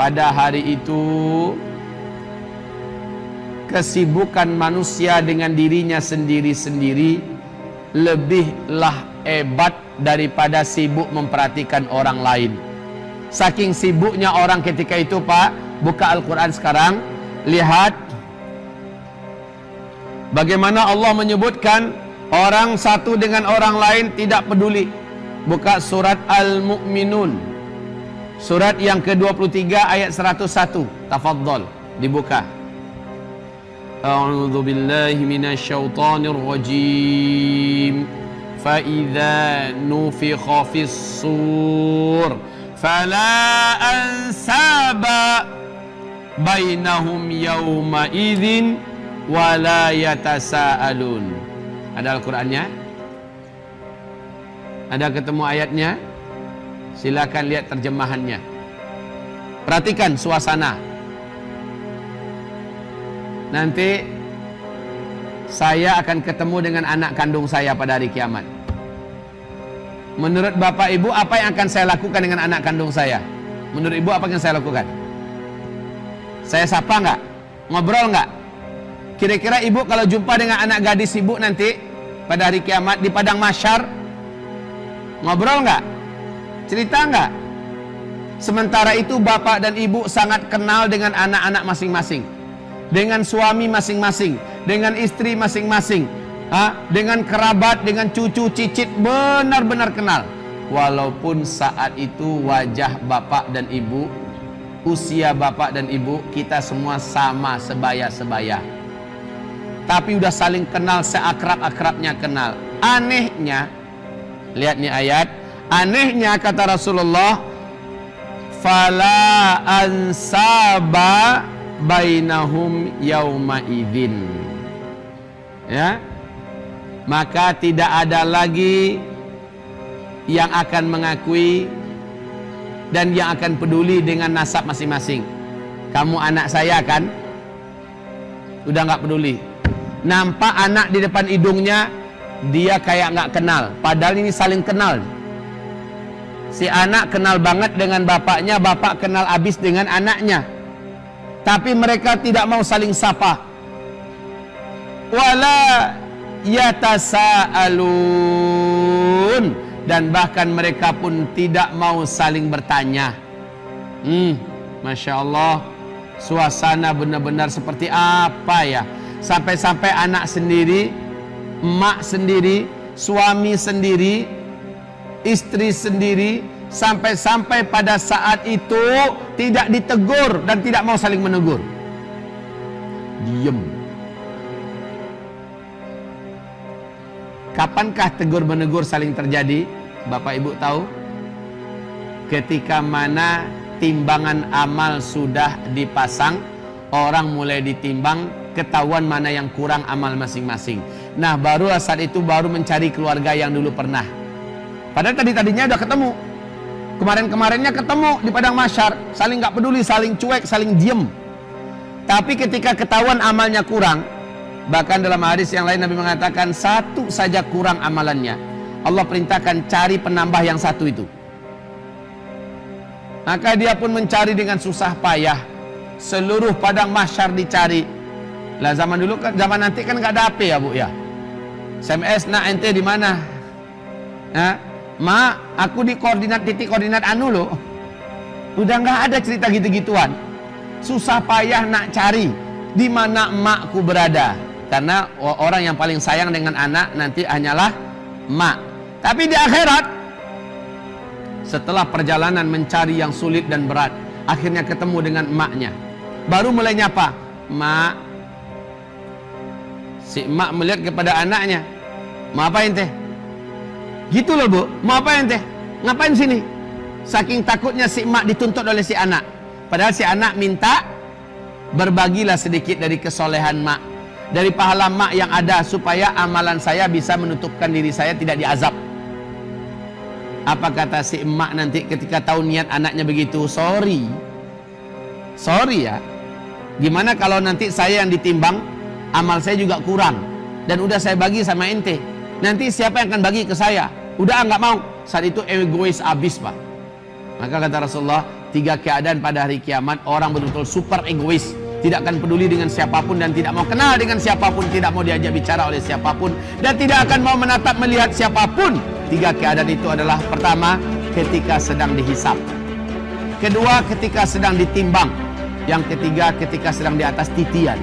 pada hari itu kesibukan manusia dengan dirinya sendiri-sendiri lebihlah hebat daripada sibuk memperhatikan orang lain. Saking sibuknya orang ketika itu, Pak, buka Al-Quran sekarang, lihat bagaimana Allah menyebutkan orang satu dengan orang lain tidak peduli. Buka surat Al-Mu'minun. Surat yang ke-23 ayat 101. Tafadhol, dibuka. A'udzu billahi minasyaitonir rajim. Fa idza nufikha fis sur fala ansaba bainahum yawma idzin wala yatasaalun. Ada Al-Qur'annya? Ada ketemu ayatnya? Silakan lihat terjemahannya. Perhatikan suasana. Nanti saya akan ketemu dengan anak kandung saya pada hari kiamat. Menurut Bapak Ibu, apa yang akan saya lakukan dengan anak kandung saya? Menurut Ibu, apa yang saya lakukan? Saya sapa nggak? Ngobrol nggak? Kira-kira Ibu kalau jumpa dengan anak gadis Ibu nanti pada hari kiamat di padang masyar, ngobrol nggak? Cerita nggak? Sementara itu Bapak dan Ibu sangat kenal dengan anak-anak masing-masing dengan suami masing-masing, dengan istri masing-masing, dengan kerabat, dengan cucu, cicit benar-benar kenal. Walaupun saat itu wajah bapak dan ibu, usia bapak dan ibu kita semua sama sebaya-sebaya. Tapi udah saling kenal seakrab-akrabnya kenal. Anehnya, lihat nih ayat, anehnya kata Rasulullah, fala ansaba bainahum yauma idzin. Ya. Maka tidak ada lagi yang akan mengakui dan yang akan peduli dengan nasab masing-masing. Kamu anak saya kan? Udah nggak peduli. Nampak anak di depan hidungnya dia kayak nggak kenal. Padahal ini saling kenal si anak kenal banget dengan bapaknya bapak kenal abis dengan anaknya. Tapi mereka tidak mau saling sapa. Wala yatasaalun. Dan bahkan mereka pun tidak mau saling bertanya. Hmm Masya Allah suasana benar-benar seperti apa ya? Sampai-sampai anak sendiri emak sendiri suami sendiri istri sendiri sampai-sampai pada saat itu tidak ditegur dan tidak mau saling menegur. Diam. Kapankah tegur menegur saling terjadi? Bapak Ibu tahu? Ketika mana timbangan amal sudah dipasang, orang mulai ditimbang, ketahuan mana yang kurang amal masing-masing. Nah, baru saat itu baru mencari keluarga yang dulu pernah. Padahal tadi-tadinya udah ketemu, Kemarin-kemarinnya ketemu di padang masyar, saling nggak peduli, saling cuek, saling diem. Tapi ketika ketahuan amalnya kurang, bahkan dalam hadis yang lain Nabi mengatakan satu saja kurang amalannya. Allah perintahkan cari penambah yang satu itu. Maka dia pun mencari dengan susah payah. Seluruh padang masyar dicari. Lah zaman dulu kan zaman nanti kan nggak ada HP ya bu ya. SMS nak ente di mana? Nah, Ma, aku di koordinat titik koordinat anu loh. Udah nggak ada cerita gitu-gituan. Susah payah nak cari di mana emakku berada. Karena orang yang paling sayang dengan anak nanti hanyalah mak. Tapi di akhirat setelah perjalanan mencari yang sulit dan berat, akhirnya ketemu dengan emaknya. Baru mulai nyapa, "Mak." Si emak melihat kepada anaknya, "Mau apa ente?" Gitu loh bu, mau apa ente? Ngapain sini? Saking takutnya si emak dituntut oleh si anak. Padahal si anak minta berbagilah sedikit dari kesolehan mak. Dari pahala mak yang ada supaya amalan saya bisa menutupkan diri saya tidak diazab. Apa kata si emak nanti ketika tahu niat anaknya begitu? Sorry. Sorry ya. Gimana kalau nanti saya yang ditimbang, amal saya juga kurang. Dan udah saya bagi sama ente. Nanti siapa yang akan bagi ke saya? Udah nggak mau. Saat itu egois abis pak. Maka kata Rasulullah, Tiga keadaan pada hari kiamat orang betul-betul super egois, tidak akan peduli dengan siapa pun dan tidak mau kenal dengan siapa pun, tidak mau diajak bicara oleh siapa pun dan tidak akan mau menatap melihat siapa pun. Tiga keadaan itu adalah pertama ketika sedang dihisap. Kedua ketika sedang ditimbang. Yang ketiga ketika sedang di atas titian.